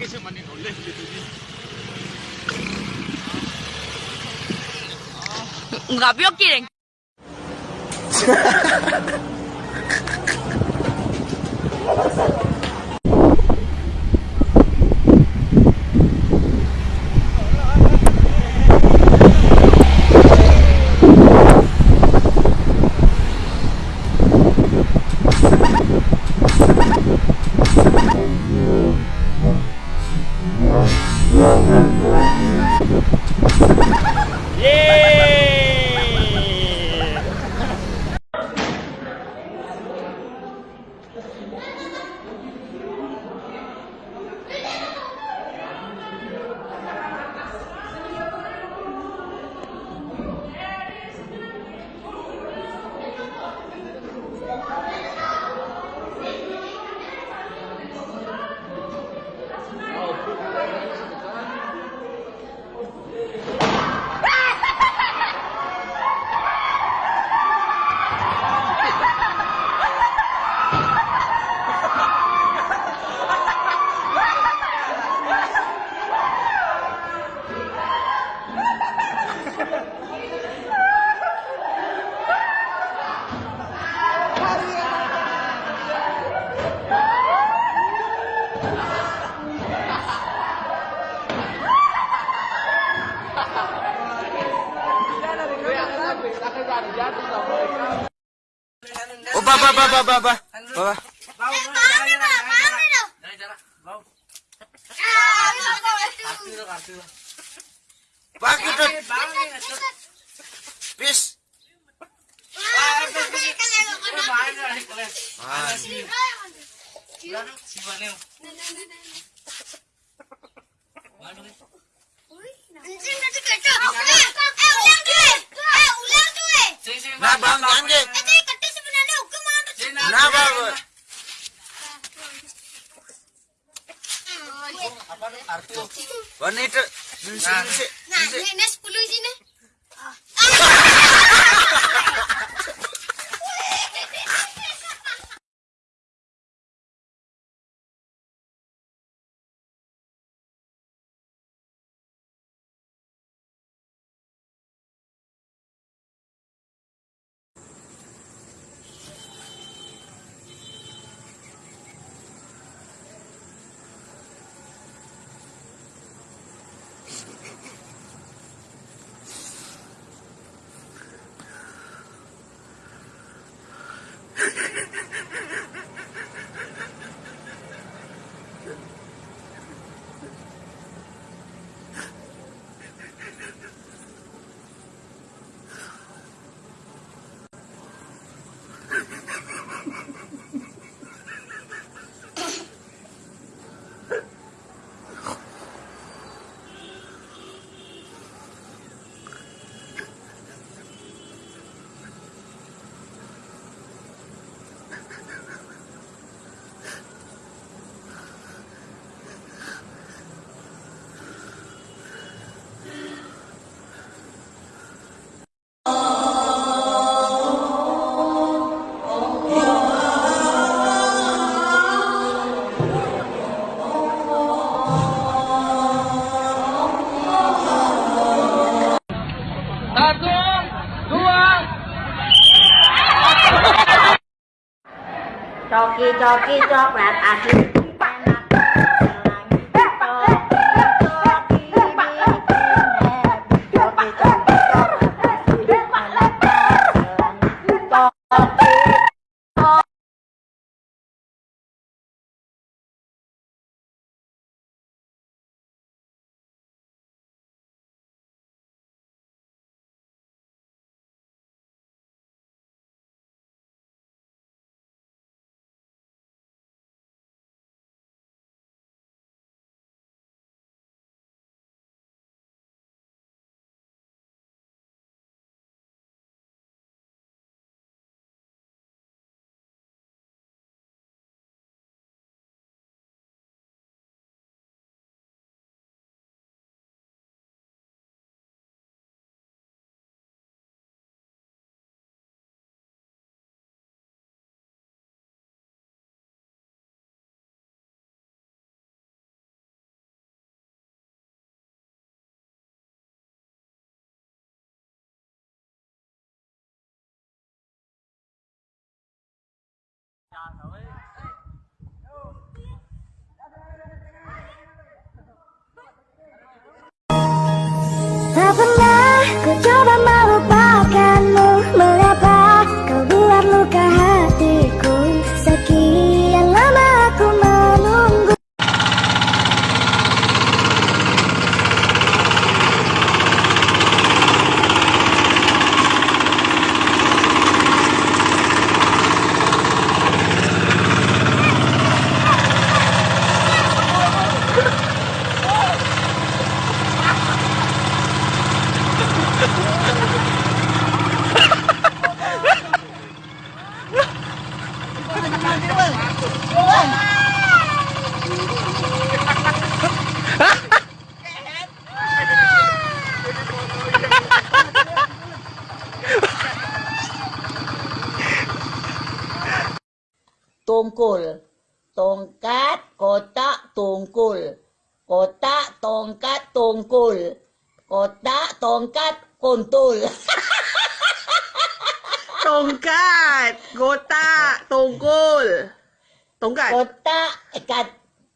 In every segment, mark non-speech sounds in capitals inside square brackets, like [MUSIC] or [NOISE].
location one in on left little bit. Ngapi you're kidding. Ha ha ha ha! Oh, ba, ba, ba, ba, ba, ba. Ba, ba. Bakit to? Bis. Ah, nisi. Nah, ini 10 sini. Coki coki coklat 丫头哎 Tungkul. Tongkat, kotak, tungkul. Kotak, tongkat, tungkul. Kotak, tongkat, kuntul. Tongkat, kotak, tongkol. Tongkat, Kotak, kat,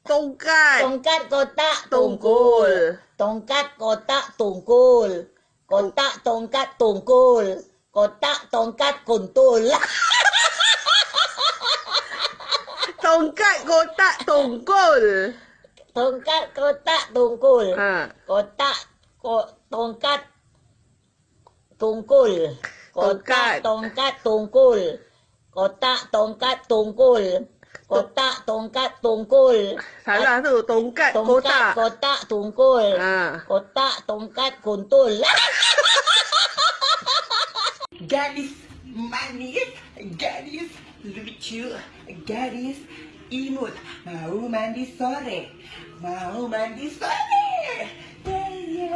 tongkat, tongkat, kotak, tungkul. Tongkat, kotak, tungkul. Kotak, tongkat, tungkul. Kotak, tongkat, kuntul. [LAUGHS] Tongkat, kotak, tongkol. Tongkat, kotak, tungkul. Ha. Kotak, ko, tongkat, tungkul. Kotak, Tongkat. tongkat, tungkul. Kotak, tongkat, tungkul. Kotak, tongkat, tungkul. Salah tu, tongkat, Tongkat, kotak. kotak, tungkul. Ha. Kotak, tongkat, kuntul. [LAUGHS] gadis manis, gadis lucu, gadis imut. Mau mandi sore, mau mandi sore. Ya, ya.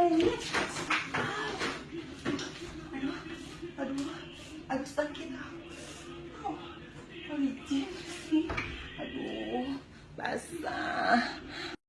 Aduh, aduh, aduh sakit. 来三。